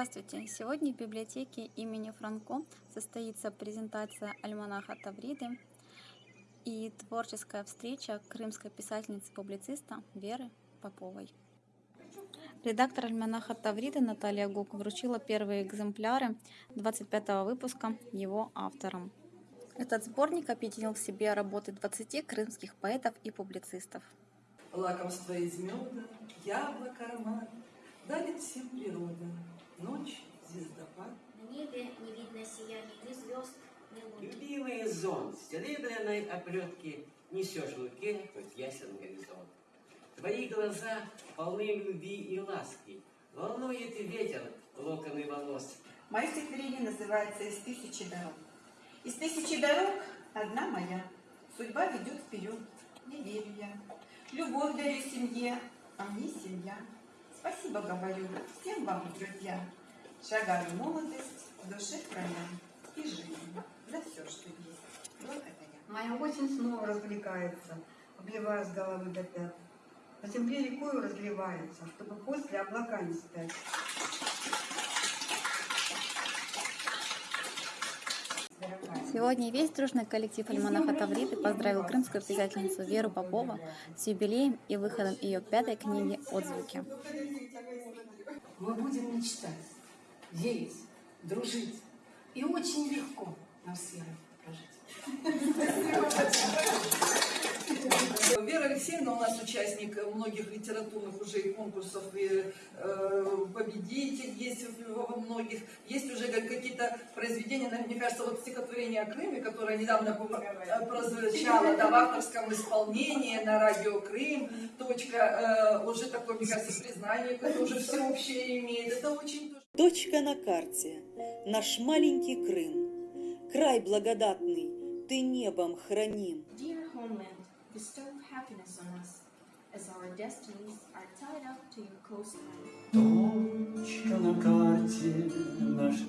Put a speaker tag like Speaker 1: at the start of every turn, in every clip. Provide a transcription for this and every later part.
Speaker 1: Здравствуйте! Сегодня в библиотеке имени Франко состоится презентация альманаха Тавриды и творческая встреча крымской писательницы-публициста Веры Поповой. Редактор альманаха Тавриды Наталья Гук вручила первые экземпляры 25 выпуска его авторам. Этот сборник объединил в себе работы 20 крымских поэтов и публицистов.
Speaker 2: Лакомство из меда, яблок аромат, дарит всем природа.
Speaker 3: Любимый зонт, с серебряной оплетки Несешь в руке, хоть ясен горизонт. Твои глаза полны любви и ласки, Волнует ветер локоны волос.
Speaker 4: Мое стихотворение называется «Из тысячи дорог». Из тысячи дорог одна моя. Судьба ведет вперед, не верю я. Любовь дарю семье, а мне семья. Спасибо говорю всем вам, друзья. Шагаю в молодость, в душе храня и жизнь за все, что есть. Благодаря.
Speaker 5: Моя осень снова развлекается, обливая с головы до пят. На земле рекою разливается, чтобы после облака не стать.
Speaker 1: Сегодня весь дружный коллектив Альманаха Тавриды поздравил крымскую писательницу Веру Попову с юбилеем и выходом ее пятой книги «Отзвуки».
Speaker 6: Мы будем мечтать, верить, дружить. И очень легко нам с Верой прожить.
Speaker 2: Вера Алексеевна у нас участник многих литературных уже конкурсов, и э, победитель есть во многих. Есть уже как- какие-то произведения, на- мне кажется, вот стихотворение о Крыме, которое недавно э, прозвучало да, в авторском исполнении на радио Крым. Точка, э, уже такое, мне кажется, признание, которое уже всеобщее имеет. Это очень
Speaker 7: Точка на карте. Наш маленький Крым. Край благодатный, ты небом храним.
Speaker 8: Dear homeland, bestow happiness on us, as our destinies are tied up to your coastline.
Speaker 9: Точка на карте наш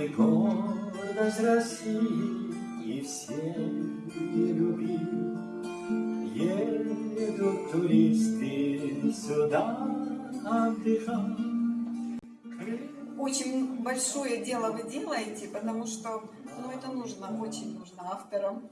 Speaker 9: И гордость России, и всеми любим. Едут туристы сюда отдыхать.
Speaker 4: Очень большое дело вы делаете, потому что ну, это нужно, очень нужно авторам.